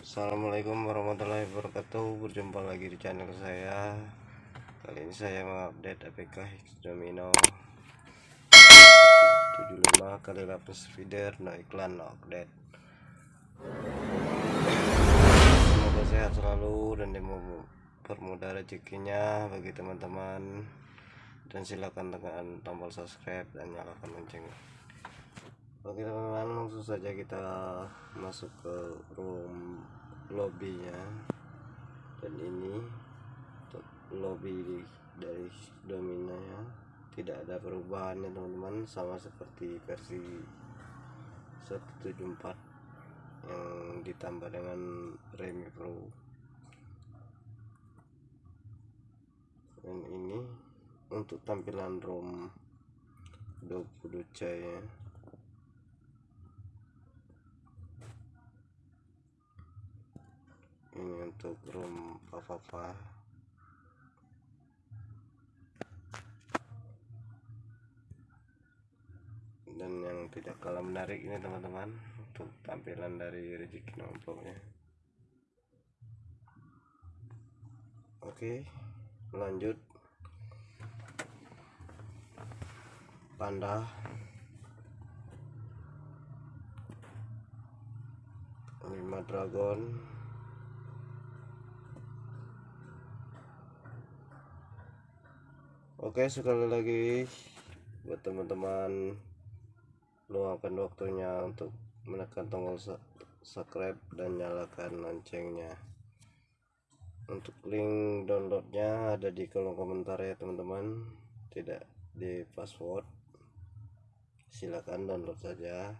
Assalamualaikum warahmatullahi wabarakatuh. Berjumpa lagi di channel saya. Kali ini saya mengupdate APK Hix Domino. 75 kali lapis feeder no iklan no update. Semoga sehat selalu dan dipermudah rezekinya bagi teman-teman. Dan silakan tekan tombol subscribe dan nyalakan lonceng. Oke teman-teman langsung saja kita masuk ke room lobbynya. Dan ini lobby dari domina ya tidak ada perubahan ya teman-teman. Sama seperti versi 174 yang ditambah dengan Remi Pro dan ini untuk tampilan ROM 20 ya. Ini untuk room papa dan yang tidak kalah menarik ini teman-teman untuk tampilan dari rezeki nompoknya oke lanjut panda lima dragon. Oke sekali lagi buat teman-teman luangkan waktunya untuk menekan tombol subscribe dan nyalakan loncengnya. Untuk link downloadnya ada di kolom komentar ya teman-teman. Tidak di password silahkan download saja.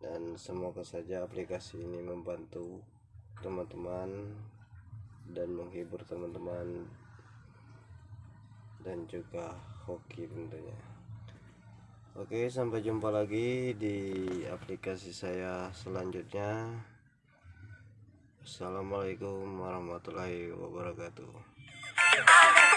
Dan semoga saja aplikasi ini membantu teman-teman dan menghibur teman-teman dan juga hoki tentunya. Oke sampai jumpa lagi di aplikasi saya selanjutnya. Assalamualaikum warahmatullahi wabarakatuh